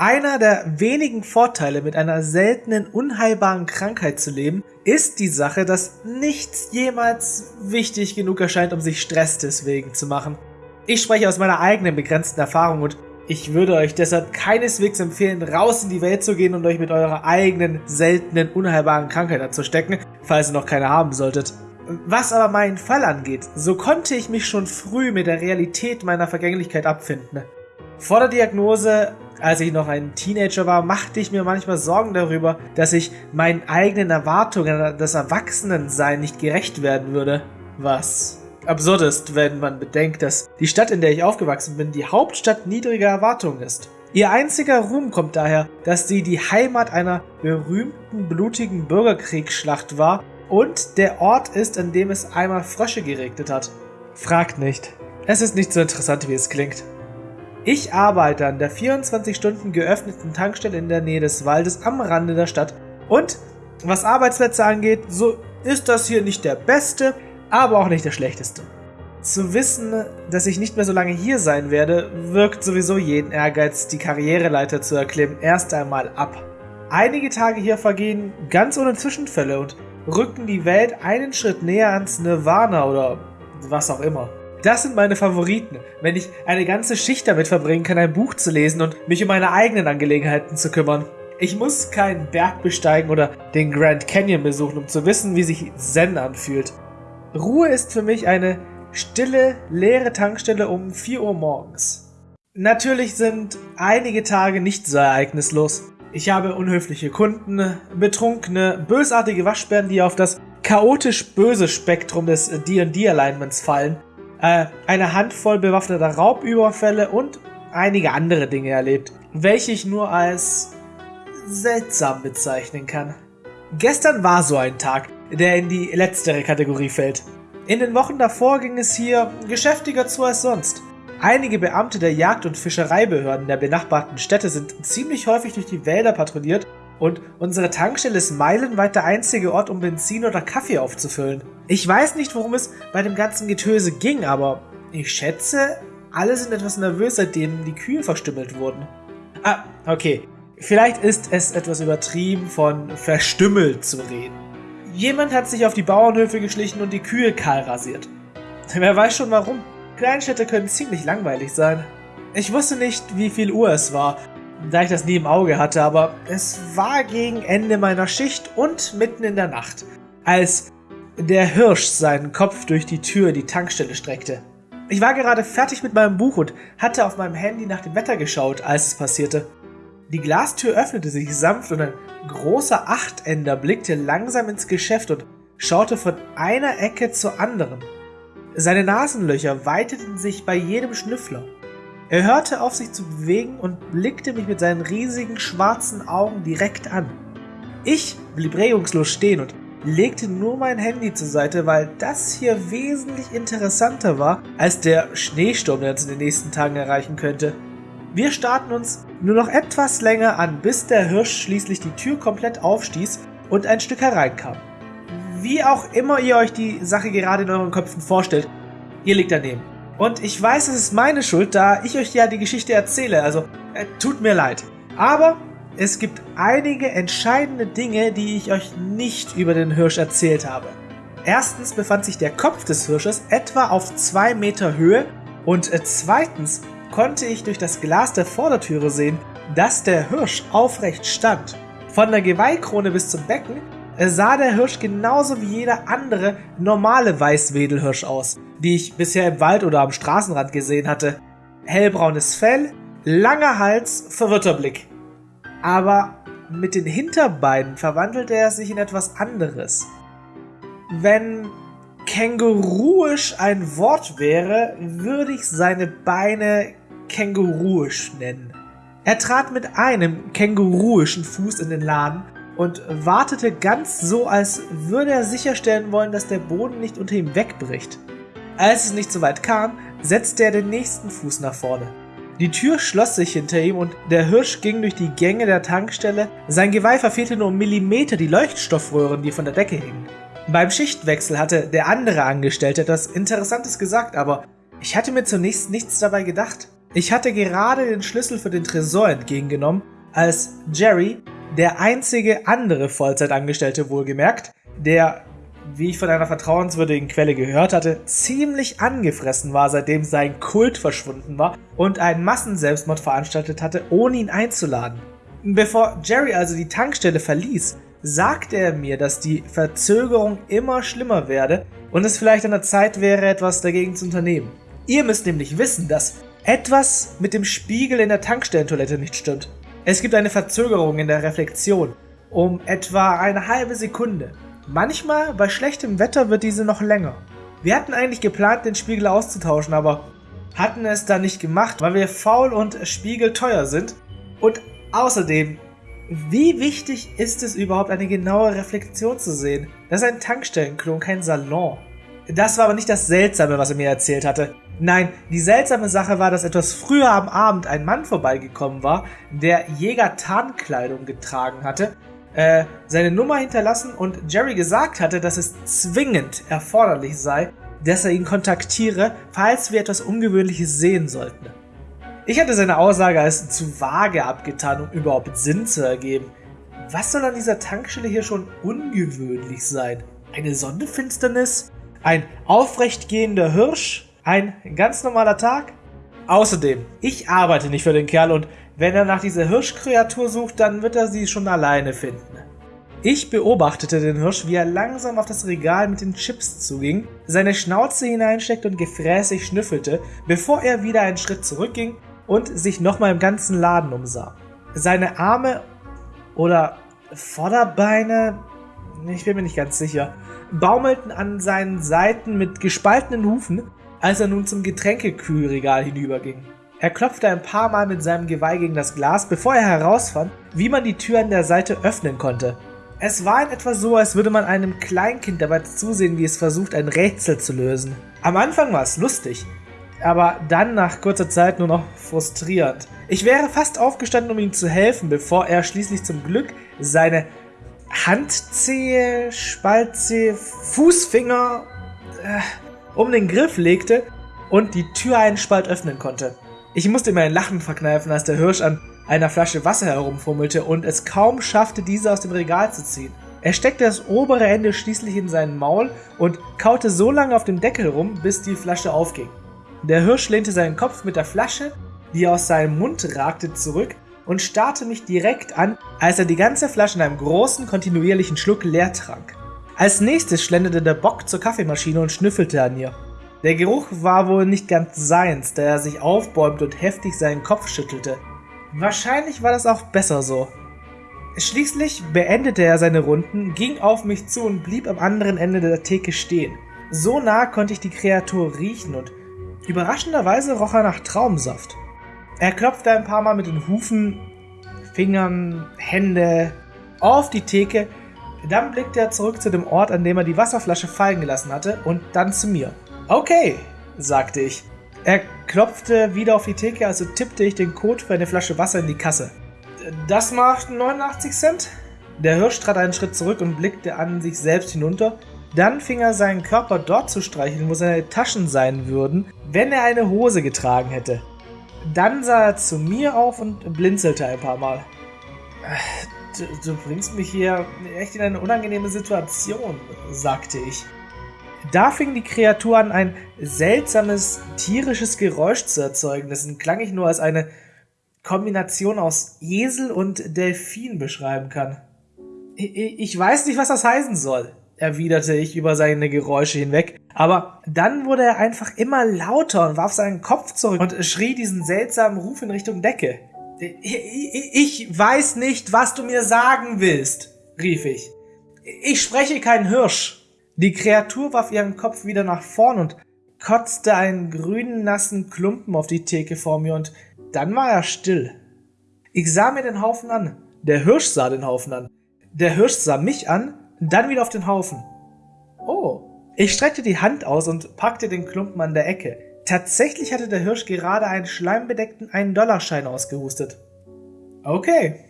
Einer der wenigen Vorteile, mit einer seltenen, unheilbaren Krankheit zu leben, ist die Sache, dass nichts jemals wichtig genug erscheint, um sich Stress deswegen zu machen. Ich spreche aus meiner eigenen begrenzten Erfahrung und ich würde euch deshalb keineswegs empfehlen, raus in die Welt zu gehen und euch mit eurer eigenen, seltenen, unheilbaren Krankheit anzustecken, falls ihr noch keine haben solltet. Was aber meinen Fall angeht, so konnte ich mich schon früh mit der Realität meiner Vergänglichkeit abfinden. Vor der Diagnose als ich noch ein Teenager war, machte ich mir manchmal Sorgen darüber, dass ich meinen eigenen Erwartungen an das Erwachsenensein nicht gerecht werden würde. Was absurd ist, wenn man bedenkt, dass die Stadt, in der ich aufgewachsen bin, die Hauptstadt niedriger Erwartungen ist. Ihr einziger Ruhm kommt daher, dass sie die Heimat einer berühmten blutigen Bürgerkriegsschlacht war und der Ort ist, an dem es einmal Frösche geregnet hat. Fragt nicht. Es ist nicht so interessant, wie es klingt. Ich arbeite an der 24 Stunden geöffneten Tankstelle in der Nähe des Waldes am Rande der Stadt und was Arbeitsplätze angeht, so ist das hier nicht der beste, aber auch nicht der schlechteste. Zu wissen, dass ich nicht mehr so lange hier sein werde, wirkt sowieso jeden Ehrgeiz, die Karriereleiter zu erklimmen, erst einmal ab. Einige Tage hier vergehen ganz ohne Zwischenfälle und rücken die Welt einen Schritt näher ans Nirvana oder was auch immer. Das sind meine Favoriten, wenn ich eine ganze Schicht damit verbringen kann, ein Buch zu lesen und mich um meine eigenen Angelegenheiten zu kümmern. Ich muss keinen Berg besteigen oder den Grand Canyon besuchen, um zu wissen, wie sich Zen anfühlt. Ruhe ist für mich eine stille, leere Tankstelle um 4 Uhr morgens. Natürlich sind einige Tage nicht so ereignislos. Ich habe unhöfliche Kunden, betrunkene, bösartige Waschbären, die auf das chaotisch böse Spektrum des D&D-Alignments fallen äh, eine Handvoll bewaffneter Raubüberfälle und einige andere Dinge erlebt, welche ich nur als seltsam bezeichnen kann. Gestern war so ein Tag, der in die letztere Kategorie fällt. In den Wochen davor ging es hier geschäftiger zu als sonst. Einige Beamte der Jagd- und Fischereibehörden der benachbarten Städte sind ziemlich häufig durch die Wälder patrouilliert und unsere Tankstelle ist meilenweit der einzige Ort, um Benzin oder Kaffee aufzufüllen. Ich weiß nicht, worum es bei dem ganzen Getöse ging, aber ich schätze, alle sind etwas nervös, seitdem die Kühe verstümmelt wurden. Ah, okay. Vielleicht ist es etwas übertrieben, von verstümmelt zu reden. Jemand hat sich auf die Bauernhöfe geschlichen und die Kühe kahl rasiert. Wer weiß schon warum. Kleinstädte können ziemlich langweilig sein. Ich wusste nicht, wie viel Uhr es war, da ich das nie im Auge hatte, aber es war gegen Ende meiner Schicht und mitten in der Nacht, als der Hirsch seinen Kopf durch die Tür die Tankstelle streckte. Ich war gerade fertig mit meinem Buch und hatte auf meinem Handy nach dem Wetter geschaut, als es passierte. Die Glastür öffnete sich sanft und ein großer Achtender blickte langsam ins Geschäft und schaute von einer Ecke zur anderen. Seine Nasenlöcher weiteten sich bei jedem Schnüffler. Er hörte auf, sich zu bewegen und blickte mich mit seinen riesigen schwarzen Augen direkt an. Ich blieb regungslos stehen und legte nur mein Handy zur Seite, weil das hier wesentlich interessanter war als der Schneesturm, der uns in den nächsten Tagen erreichen könnte. Wir starten uns nur noch etwas länger an, bis der Hirsch schließlich die Tür komplett aufstieß und ein Stück hereinkam. Wie auch immer ihr euch die Sache gerade in euren Köpfen vorstellt, ihr liegt daneben. Und ich weiß, es ist meine Schuld, da ich euch ja die Geschichte erzähle. Also, äh, tut mir leid. Aber es gibt einige entscheidende Dinge, die ich euch nicht über den Hirsch erzählt habe. Erstens befand sich der Kopf des Hirsches etwa auf zwei Meter Höhe und äh, zweitens konnte ich durch das Glas der Vordertüre sehen, dass der Hirsch aufrecht stand. Von der Geweihkrone bis zum Becken sah der Hirsch genauso wie jeder andere normale Weißwedelhirsch aus, die ich bisher im Wald oder am Straßenrand gesehen hatte. Hellbraunes Fell, langer Hals, verwirrter Blick. Aber mit den Hinterbeinen verwandelte er sich in etwas anderes. Wenn känguruisch ein Wort wäre, würde ich seine Beine känguruisch nennen. Er trat mit einem känguruischen Fuß in den Laden und wartete ganz so, als würde er sicherstellen wollen, dass der Boden nicht unter ihm wegbricht. Als es nicht so weit kam, setzte er den nächsten Fuß nach vorne. Die Tür schloss sich hinter ihm und der Hirsch ging durch die Gänge der Tankstelle. Sein Geweih verfehlte nur um Millimeter die Leuchtstoffröhren, die von der Decke hingen. Beim Schichtwechsel hatte der andere Angestellte etwas Interessantes gesagt, aber ich hatte mir zunächst nichts dabei gedacht. Ich hatte gerade den Schlüssel für den Tresor entgegengenommen, als Jerry, der einzige andere Vollzeitangestellte wohlgemerkt, der, wie ich von einer vertrauenswürdigen Quelle gehört hatte, ziemlich angefressen war, seitdem sein Kult verschwunden war und einen Massenselbstmord veranstaltet hatte, ohne ihn einzuladen. Bevor Jerry also die Tankstelle verließ, sagte er mir, dass die Verzögerung immer schlimmer werde und es vielleicht an der Zeit wäre, etwas dagegen zu unternehmen. Ihr müsst nämlich wissen, dass etwas mit dem Spiegel in der Tankstellentoilette nicht stimmt. Es gibt eine Verzögerung in der Reflexion um etwa eine halbe Sekunde. Manchmal bei schlechtem Wetter wird diese noch länger. Wir hatten eigentlich geplant, den Spiegel auszutauschen, aber hatten es dann nicht gemacht, weil wir faul und spiegelteuer sind. Und außerdem wie wichtig ist es überhaupt, eine genaue Reflexion zu sehen? Das ist ein Tankstellenklon, kein Salon. Das war aber nicht das Seltsame, was er mir erzählt hatte. Nein, die seltsame Sache war, dass etwas früher am Abend ein Mann vorbeigekommen war, der Jäger-Tarnkleidung getragen hatte, äh, seine Nummer hinterlassen und Jerry gesagt hatte, dass es zwingend erforderlich sei, dass er ihn kontaktiere, falls wir etwas Ungewöhnliches sehen sollten. Ich hatte seine Aussage als zu vage abgetan, um überhaupt Sinn zu ergeben. Was soll an dieser Tankstelle hier schon ungewöhnlich sein? Eine Sonnenfinsternis? Ein aufrechtgehender Hirsch? Ein ganz normaler Tag? Außerdem, ich arbeite nicht für den Kerl und wenn er nach dieser Hirschkreatur sucht, dann wird er sie schon alleine finden. Ich beobachtete den Hirsch, wie er langsam auf das Regal mit den Chips zuging, seine Schnauze hineinsteckte und gefräßig schnüffelte, bevor er wieder einen Schritt zurückging und sich nochmal im ganzen Laden umsah. Seine Arme oder Vorderbeine, ich bin mir nicht ganz sicher, baumelten an seinen Seiten mit gespaltenen Hufen, als er nun zum Getränkekühlregal hinüberging. Er klopfte ein paar Mal mit seinem Geweih gegen das Glas, bevor er herausfand, wie man die Tür an der Seite öffnen konnte. Es war in etwa so, als würde man einem Kleinkind dabei zusehen, wie es versucht, ein Rätsel zu lösen. Am Anfang war es lustig, aber dann nach kurzer Zeit nur noch frustrierend. Ich wäre fast aufgestanden, um ihm zu helfen, bevor er schließlich zum Glück seine Handzehe, Spaltzehe, Fußfinger äh, um den Griff legte und die Tür einen Spalt öffnen konnte. Ich musste mir ein Lachen verkneifen, als der Hirsch an einer Flasche Wasser herumfummelte und es kaum schaffte, diese aus dem Regal zu ziehen. Er steckte das obere Ende schließlich in seinen Maul und kaute so lange auf dem Deckel rum, bis die Flasche aufging. Der Hirsch lehnte seinen Kopf mit der Flasche, die aus seinem Mund ragte, zurück und starrte mich direkt an, als er die ganze Flasche in einem großen, kontinuierlichen Schluck leer trank. Als nächstes schlenderte der Bock zur Kaffeemaschine und schnüffelte an ihr. Der Geruch war wohl nicht ganz seins, da er sich aufbäumte und heftig seinen Kopf schüttelte. Wahrscheinlich war das auch besser so. Schließlich beendete er seine Runden, ging auf mich zu und blieb am anderen Ende der Theke stehen. So nah konnte ich die Kreatur riechen und Überraschenderweise roch er nach Traumsaft. Er klopfte ein paar Mal mit den Hufen, Fingern, Hände auf die Theke. Dann blickte er zurück zu dem Ort, an dem er die Wasserflasche fallen gelassen hatte, und dann zu mir. Okay, sagte ich. Er klopfte wieder auf die Theke, also tippte ich den Code für eine Flasche Wasser in die Kasse. Das macht 89 Cent. Der Hirsch trat einen Schritt zurück und blickte an sich selbst hinunter. Dann fing er seinen Körper dort zu streicheln, wo seine Taschen sein würden, wenn er eine Hose getragen hätte. Dann sah er zu mir auf und blinzelte ein paar Mal. Du, du bringst mich hier echt in eine unangenehme Situation, sagte ich. Da fing die Kreatur an, ein seltsames tierisches Geräusch zu erzeugen, dessen klang ich nur als eine Kombination aus Esel und Delfin beschreiben kann. Ich weiß nicht, was das heißen soll, erwiderte ich über seine Geräusche hinweg. Aber dann wurde er einfach immer lauter und warf seinen Kopf zurück und schrie diesen seltsamen Ruf in Richtung Decke. Ich weiß nicht, was du mir sagen willst, rief ich. Ich spreche kein Hirsch. Die Kreatur warf ihren Kopf wieder nach vorn und kotzte einen grünen, nassen Klumpen auf die Theke vor mir und dann war er still. Ich sah mir den Haufen an. Der Hirsch sah den Haufen an. Der Hirsch sah mich an dann wieder auf den Haufen. Oh. Ich streckte die Hand aus und packte den Klumpen an der Ecke. Tatsächlich hatte der Hirsch gerade einen schleimbedeckten 1-Dollar-Schein ausgehustet. Okay.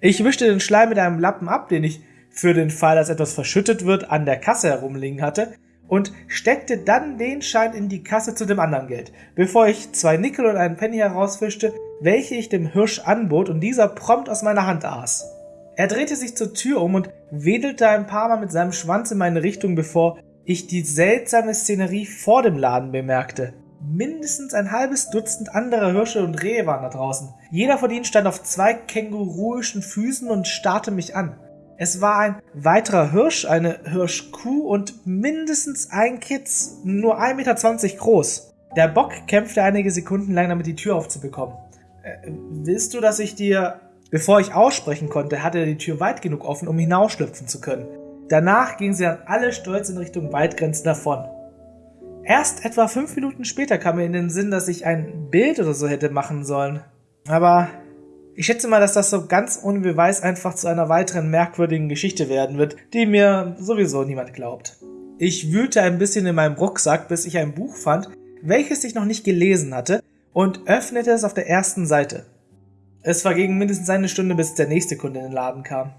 Ich wischte den Schleim mit einem Lappen ab, den ich für den Fall, dass etwas verschüttet wird, an der Kasse herumliegen hatte, und steckte dann den Schein in die Kasse zu dem anderen Geld, bevor ich zwei Nickel und einen Penny herausfischte, welche ich dem Hirsch anbot und dieser prompt aus meiner Hand aß. Er drehte sich zur Tür um und wedelte ein paar Mal mit seinem Schwanz in meine Richtung, bevor ich die seltsame Szenerie vor dem Laden bemerkte. Mindestens ein halbes Dutzend anderer Hirsche und Rehe waren da draußen. Jeder von ihnen stand auf zwei känguruischen Füßen und starrte mich an. Es war ein weiterer Hirsch, eine Hirschkuh und mindestens ein Kitz, nur 1,20 Meter groß. Der Bock kämpfte einige Sekunden lang, damit die Tür aufzubekommen. Äh, willst du, dass ich dir... Bevor ich aussprechen konnte, hatte er die Tür weit genug offen, um hinausschlüpfen zu können. Danach ging sie dann alle stolz in Richtung Waldgrenzen davon. Erst etwa fünf Minuten später kam mir in den Sinn, dass ich ein Bild oder so hätte machen sollen. Aber ich schätze mal, dass das so ganz ohne Beweis einfach zu einer weiteren merkwürdigen Geschichte werden wird, die mir sowieso niemand glaubt. Ich wühlte ein bisschen in meinem Rucksack, bis ich ein Buch fand, welches ich noch nicht gelesen hatte, und öffnete es auf der ersten Seite. Es verging mindestens eine Stunde, bis der nächste Kunde in den Laden kam.